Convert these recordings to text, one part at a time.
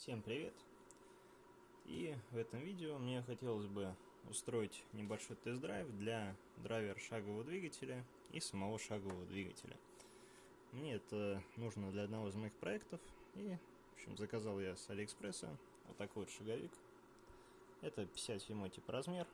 Всем привет! И в этом видео мне хотелось бы устроить небольшой тест-драйв для драйвер шагового двигателя и самого шагового двигателя. Мне это нужно для одного из моих проектов, и, в общем, заказал я с Алиэкспресса вот такой вот шаговик. Это 57 тип размер.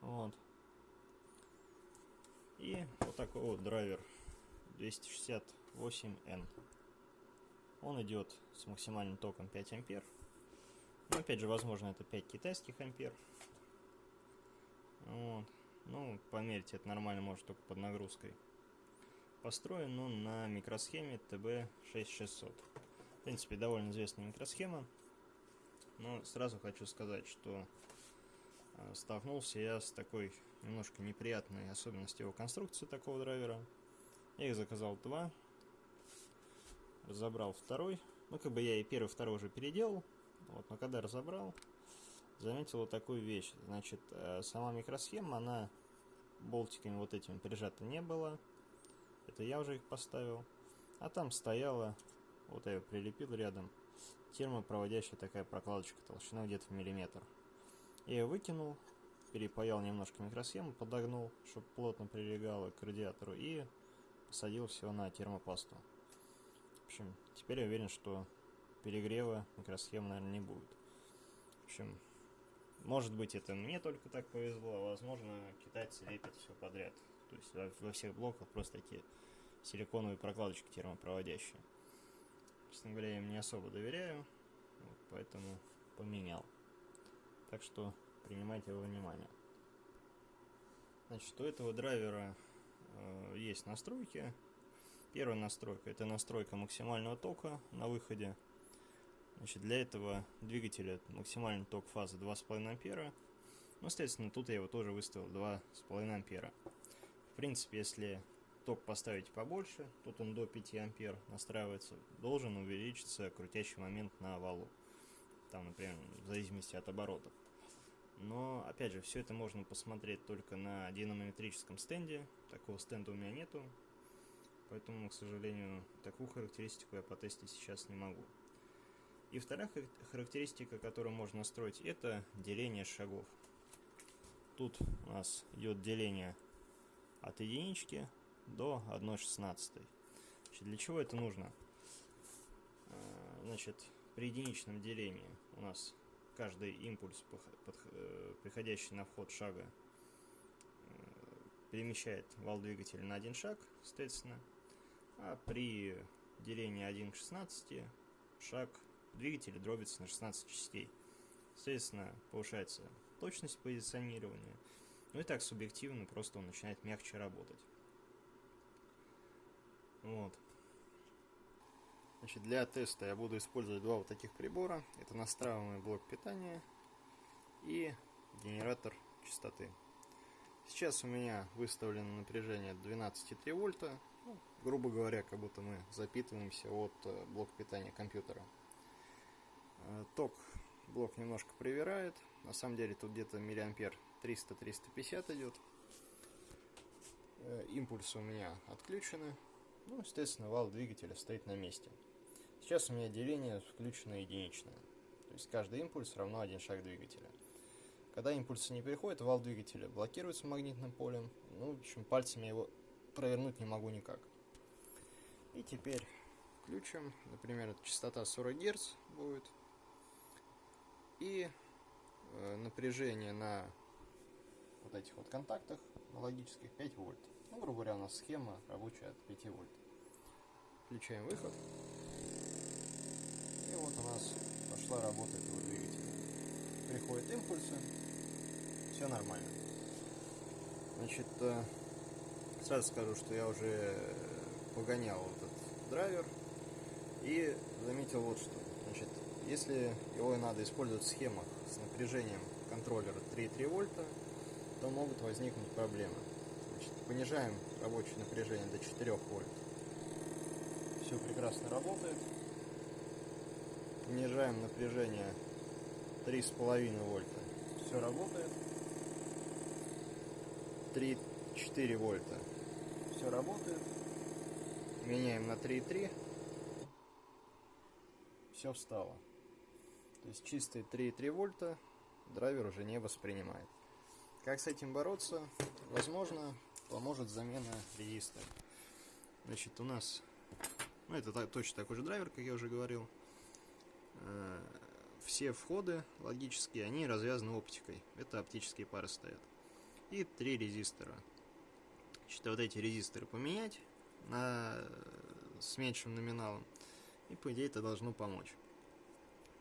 Вот. И вот такой вот драйвер 268N. Он идет с максимальным током 5 ампер. Но опять же, возможно, это 5 китайских ампер. Вот. Ну, померить это нормально может только под нагрузкой. Построен он на микросхеме TB6600. В принципе, довольно известная микросхема. Но сразу хочу сказать, что а, столкнулся я с такой немножко неприятной особенностью его конструкции такого драйвера. Я их заказал два, разобрал второй. Ну, как бы я и первый, второй уже переделал. Вот, но когда разобрал, заметил вот такую вещь. Значит, э, сама микросхема, она болтиками вот этими прижата не была. Это я уже их поставил. А там стояла, вот я ее прилепил рядом, термопроводящая такая прокладочка, толщина где-то в миллиметр. Я ее выкинул, перепаял немножко микросхему, подогнул, чтобы плотно прилегало к радиатору и посадил все на термопасту. В общем, теперь я уверен, что перегрева микросхем, наверное, не будет. В общем, может быть, это мне только так повезло, а возможно, китайцы лепят все подряд. То есть во, во всех блоках просто такие силиконовые прокладочки термопроводящие. Честно говоря, я им не особо доверяю, вот, поэтому поменял. Так что принимайте во внимание. Значит, у этого драйвера э, есть настройки, Первая настройка – это настройка максимального тока на выходе. Значит, для этого двигателя максимальный ток фазы 2,5 ампера. Ну, соответственно, тут я его тоже выставил 2,5 ампера. В принципе, если ток поставить побольше, тут он до 5 ампер настраивается, должен увеличиться крутящий момент на валу. Там, например, в зависимости от оборотов. Но, опять же, все это можно посмотреть только на динамометрическом стенде. Такого стенда у меня нету. Поэтому, к сожалению, такую характеристику я потестить сейчас не могу. И вторая характеристика, которую можно настроить, это деление шагов. Тут у нас идет деление от единички до 1,16. Для чего это нужно? А, значит, при единичном делении у нас каждый импульс, э, приходящий на вход шага, э, перемещает вал двигателя на один шаг, соответственно, а при делении 1 к 16 шаг двигателя дробится на 16 частей. Соответственно, повышается точность позиционирования. Ну и так субъективно просто он начинает мягче работать. Вот. Значит, для теста я буду использовать два вот таких прибора. Это настраиваемый блок питания и генератор частоты. Сейчас у меня выставлено напряжение 12,3 вольта ну, грубо говоря, как будто мы запитываемся от э, блока питания компьютера. Э, ток блок немножко привирает. На самом деле тут где-то миллиампер 300-350 идет. Э, импульсы у меня отключены. Ну, естественно, вал двигателя стоит на месте. Сейчас у меня деление включено единичное. То есть каждый импульс равно один шаг двигателя. Когда импульсы не переходят, вал двигателя блокируется магнитным полем. Ну, в общем, пальцами его провернуть не могу никак. И теперь включим, например, частота 40 Гц будет. И э, напряжение на вот этих вот контактах логических 5 вольт. Ну, грубо говоря, у нас схема рабочая от 5 вольт. Включаем выход. И вот у нас пошла работа этого двигателя. Приходят импульсы. Все нормально. Значит, э, Сразу скажу, что я уже погонял этот драйвер и заметил вот что. Значит, если его надо использовать в схемах с напряжением контроллера 3,3 вольта, то могут возникнуть проблемы. Значит, понижаем рабочее напряжение до 4 вольт. Все прекрасно работает. Понижаем напряжение 3,5 вольта. Все работает. 3 4 вольта. Все работает. Меняем на 3,3. все встало. То есть чистые 3,3 вольта драйвер уже не воспринимает. Как с этим бороться? Возможно, поможет замена резистора. Значит, у нас, ну это точно такой же драйвер, как я уже говорил. Э, все входы логические, они развязаны оптикой. Это оптические пары стоят. И три резистора. Значит, вот эти резисторы поменять на с меньшим номиналом. И по идее это должно помочь.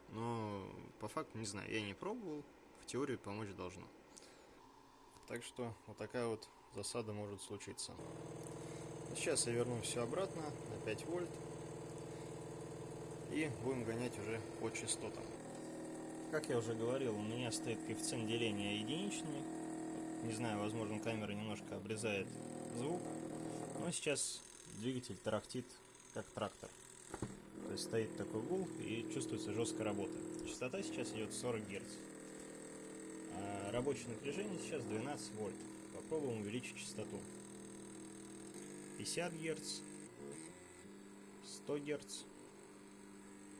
Но по факту не знаю, я не пробовал. В теории помочь должно. Так что вот такая вот засада может случиться. Сейчас я верну все обратно на 5 вольт. И будем гонять уже по частотам. Как я уже говорил, у меня стоит коэффициент деления единичный. Не знаю, возможно камера немножко обрезает звук. Но сейчас двигатель тарахтит как трактор. То есть стоит такой гул и чувствуется жесткая работа. Частота сейчас идет 40 Гц. А рабочее напряжение сейчас 12 вольт. Попробуем увеличить частоту. 50 Гц, 100 Гц.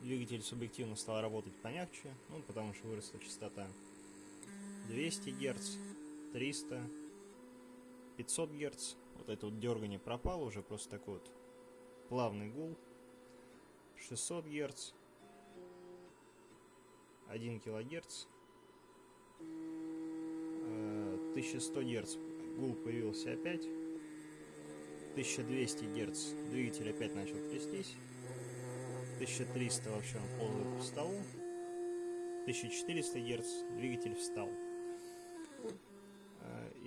Двигатель субъективно стал работать помягче, ну, потому что выросла частота. 200 Гц, 300, 500 Гц. Вот это вот дергание пропало, уже просто такой вот плавный гул. 600 Гц, 1 кГц, 1100 Гц гул появился опять, 1200 Гц двигатель опять начал трястись, 1300 вообще он ползает по столу, 1400 Гц двигатель встал.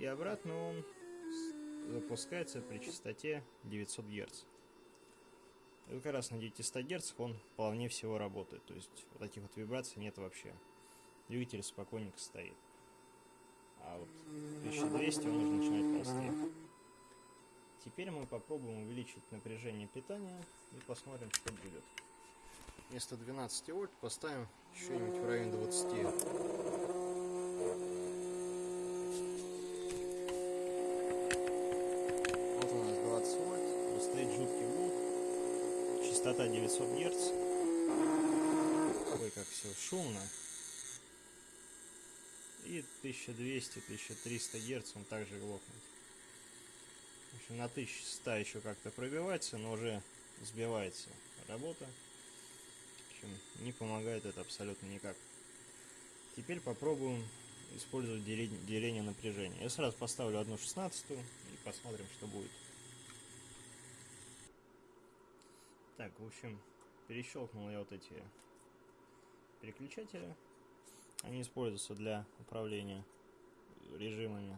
И обратно он запускается при частоте 900 Гц. И как раз на 900 Гц он плавнее всего работает. То есть вот таких вот вибраций нет вообще. Двигатель спокойненько стоит. А вот 1200 он уже начинает ползти. Теперь мы попробуем увеличить напряжение питания и посмотрим, что будет. Вместо 12 вольт поставим что-нибудь в районе 20. Частота 900 Гц. Ой, как все шумно. И 1200-1300 Гц он также глохнет. В общем, на 1100 еще как-то пробивается, но уже сбивается работа. В общем, не помогает это абсолютно никак. Теперь попробуем использовать деление напряжения. Я сразу поставлю одну шестнадцатую и посмотрим, что будет. Так, в общем, перещелкнул я вот эти переключатели. Они используются для управления режимами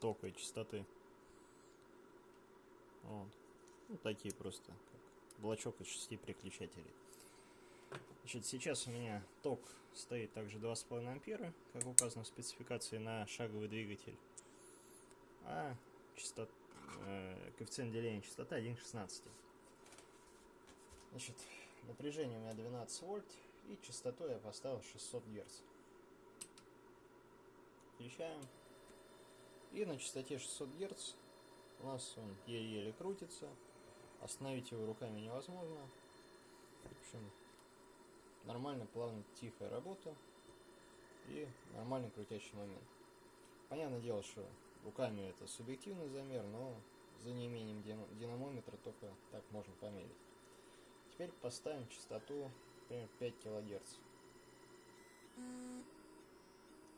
тока и частоты. Вот. Ну, такие просто, как блочок из шести переключателей. Значит, сейчас у меня ток стоит также 2,5 ампера, как указано в спецификации на шаговый двигатель. А частот, э, коэффициент деления частоты 1,16. Значит, напряжение у меня 12 вольт и частоту я поставил 600 Гц. Включаем. И на частоте 600 Гц у нас он еле-еле крутится. Остановить его руками невозможно. В общем, нормально, плавно, тихая работа и нормальный крутящий момент. Понятное дело, что руками это субъективный замер, но за неимением динамометра только так можно померить. Теперь поставим частоту, например, 5 кГц.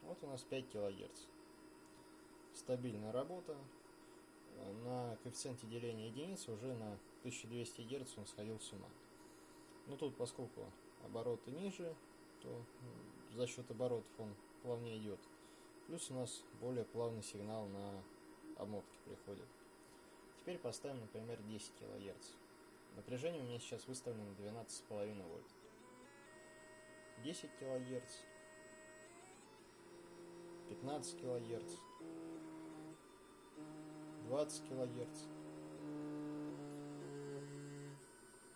Вот у нас 5 кГц. Стабильная работа. На коэффициенте деления единицы уже на 1200 Гц он сходил с ума. Но тут, поскольку обороты ниже, то за счет оборотов он плавнее идет. Плюс у нас более плавный сигнал на обмотке приходит. Теперь поставим, например, 10 кГц. Напряжение у меня сейчас выставлено на 12,5 вольт. 10 килогерц, 15 килогерц, 20 килогерц,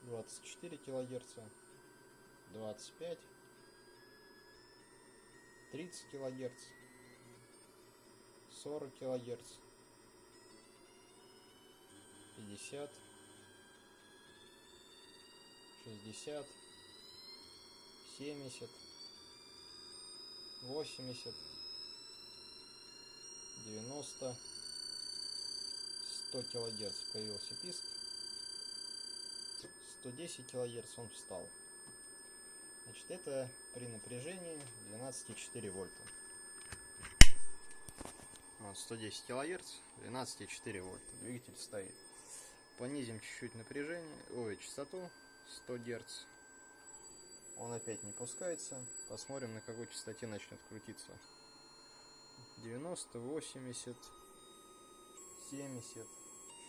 24 килогерца, 25, 30 килогерц, 40 килогерц, 50 60, 70, 80, 90, 100 килогерц появился писк, 110 килогерц он встал. Значит, это при напряжении 12,4 вольта. Вот 110 килогерц, 12,4 вольта. Двигатель стоит. Понизим чуть-чуть напряжение, ой, частоту 100 герц. Он опять не пускается. Посмотрим, на какой частоте начнет крутиться. 90, 80, 70,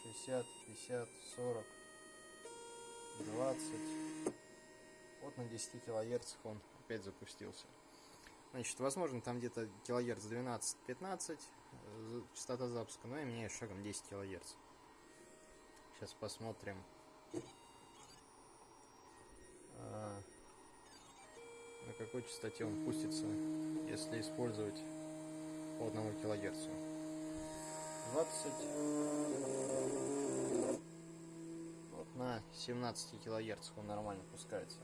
60, 50, 40, 20. Вот на 10 килогерцах он опять запустился. Значит, возможно, там где-то килогерц 12-15 э, частота запуска, но я меняю шагом 10 килогерц. Сейчас посмотрим. А, на какой частоте он пустится, если использовать по 1 килогерцу. 20 вот на 17 килогерцах он нормально пускается.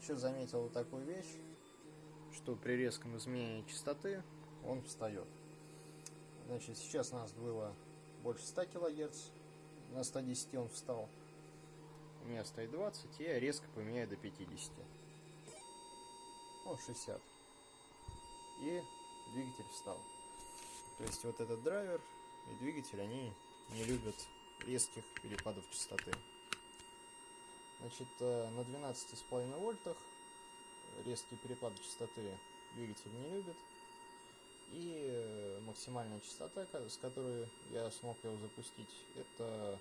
Еще заметил вот такую вещь, что при резком изменении частоты он встает. Значит, сейчас у нас было больше 100 килогерц, на 110 он встал. Меня стоит 20, и я резко поменяю до 50. Ну, 60. И двигатель встал. То есть вот этот драйвер и двигатель, они не любят резких перепадов частоты. Значит, э, на 12,5 вольтах резкие перепады частоты двигатель не любит. И э, максимальная частота, с которой я смог его запустить, это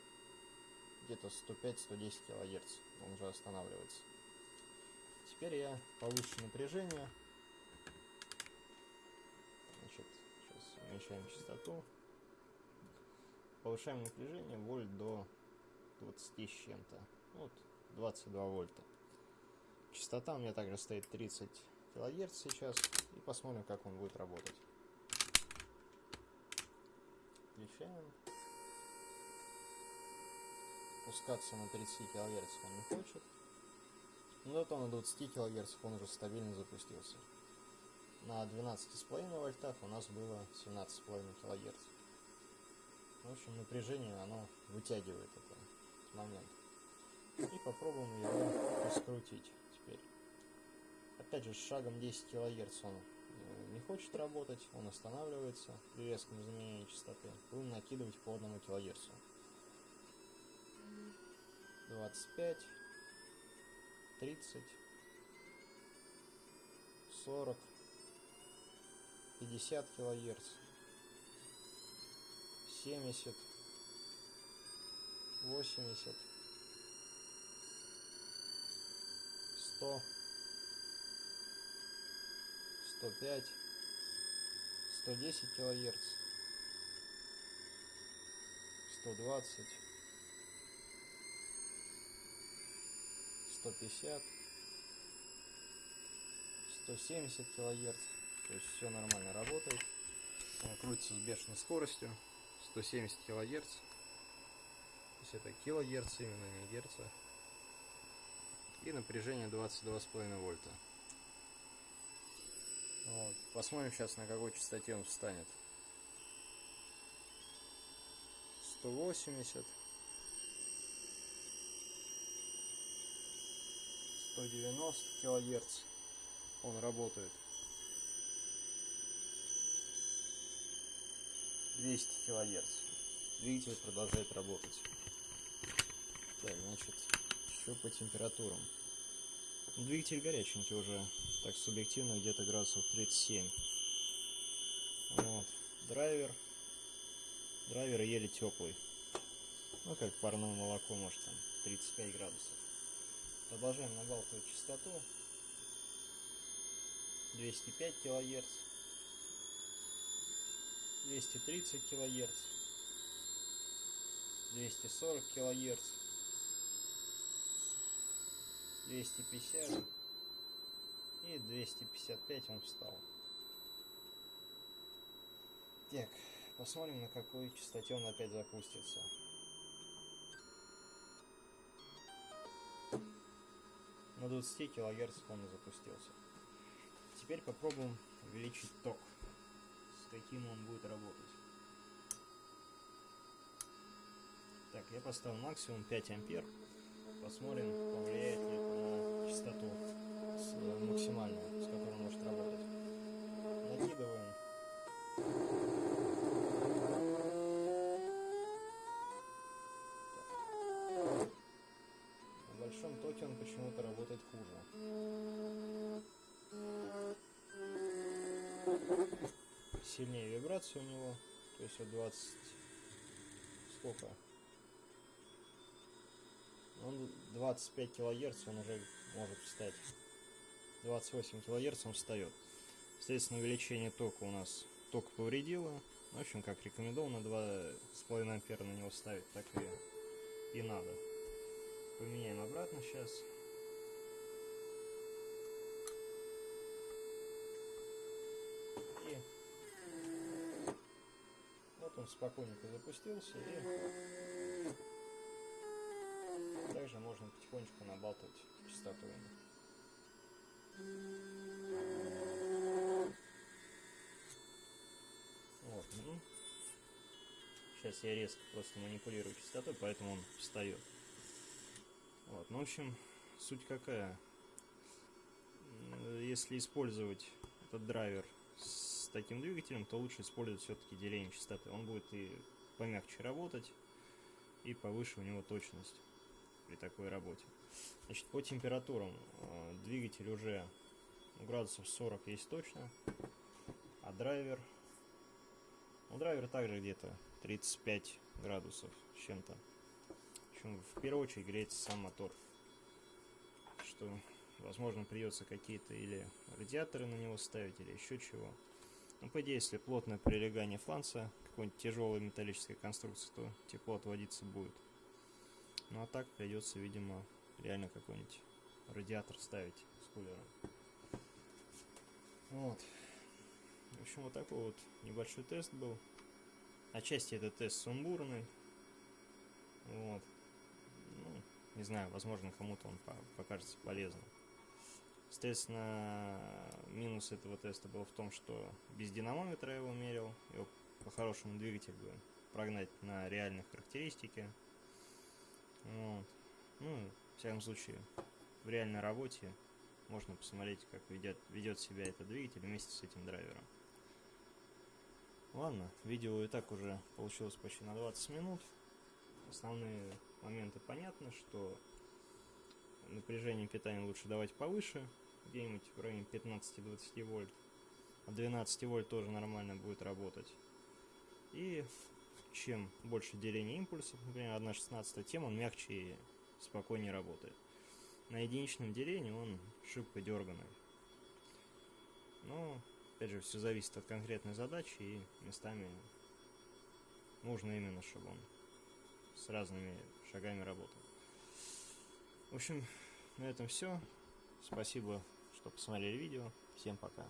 где-то 105-110 кГц. Он уже останавливается. Теперь я повышу напряжение. Значит, сейчас уменьшаем частоту. Повышаем напряжение вольт до 20 с чем-то. Вот 22 вольта. Частота у меня также стоит 30 килогерц сейчас. И посмотрим, как он будет работать. Включаем. Пускаться на 30 килогерц он не хочет. Но зато на 20 кГц он уже стабильно запустился. На 12,5 вольтах у нас было 17,5 кГц. В общем, напряжение оно вытягивает этот момент. И попробуем его раскрутить теперь. Опять же, с шагом 10 кГц он э, не хочет работать, он останавливается при резком изменении частоты. Будем накидывать по 1 кГц. 25 30, 40, 50 килогерц, 70, 80, 100, 105, 110 килогерц, 120, 150, 170 килогерц. То есть все нормально работает. Крутится с бешеной скоростью. 170 килогерц. То есть это килогерц, именно не герца. И напряжение 22,5 вольта. Вот. Посмотрим сейчас, на какой частоте он встанет. 180. 190 килогерц он работает. 200 килогерц. Двигатель продолжает работать. Так значит еще по температурам. Двигатель горяченький уже так субъективно где-то градусов 37 вот. Драйвер. Драйвер еле теплый. Ну как парное молоко может там 35 градусов Продолжаем набалтывать частоту. 205 килогерц. 230 килогерц. 240 килогерц. 250 и 255 он встал. Так, посмотрим на какой частоте он опять запустится. На 20 кГц он и запустился. Теперь попробуем увеличить ток, с каким он будет работать. Так, я поставил максимум 5 ампер. Посмотрим, повлияет ли это на частоту с, максимальную, с которой может работать. Накидываем. Сильнее вибрация у него, то есть вот 20 сколько? Он 25 килогерц он уже может встать. 28 килогерц он встает. Соответственно, увеличение тока у нас ток повредило. В общем, как рекомендовано, 2,5 ампера на него ставить, так и, и надо. Поменяем обратно сейчас. И вот он спокойненько запустился и также можно потихонечку набалтывать частоту Вот, ну, сейчас я резко просто манипулирую частотой, поэтому он встает. Вот, ну, в общем, суть какая. Если использовать этот драйвер с таким двигателем, то лучше использовать все-таки деление частоты. Он будет и помягче работать, и повыше у него точность при такой работе. Значит, по температурам э, двигатель уже градусов 40 есть точно, а драйвер, ну драйвер также где-то 35 градусов с чем-то. Общем, в первую очередь греется сам мотор, что, возможно, придется какие-то или радиаторы на него ставить, или еще чего. Ну, по идее, если плотное прилегание фланца, какой-нибудь тяжелой металлической конструкции, то тепло отводиться будет. Ну а так придется, видимо, реально какой-нибудь радиатор ставить с кулером. Вот. В общем, вот такой вот небольшой тест был. Отчасти это тест сумбурный. Вот. Ну, не знаю, возможно, кому-то он покажется полезным. Соответственно, минус этого теста был в том, что без динамометра я его мерил. Его по-хорошему двигатель бы прогнать на реальные характеристики. Вот. Ну, в всяком случае, в реальной работе можно посмотреть, как ведет, ведет себя этот двигатель вместе с этим драйвером. Ладно, видео и так уже получилось почти на 20 минут. Основные моменты понятны, что напряжение питания лучше давать повыше, где-нибудь в районе 15-20 вольт. А 12 вольт тоже нормально будет работать. И чем больше деления импульсов, например, 1.16, тем он мягче и спокойнее работает. На единичном делении он шибко дерганый. Но, опять же, все зависит от конкретной задачи и местами нужно именно, чтобы он с разными шагами работал. В общем, на этом все. Спасибо, что посмотрели видео. Всем пока.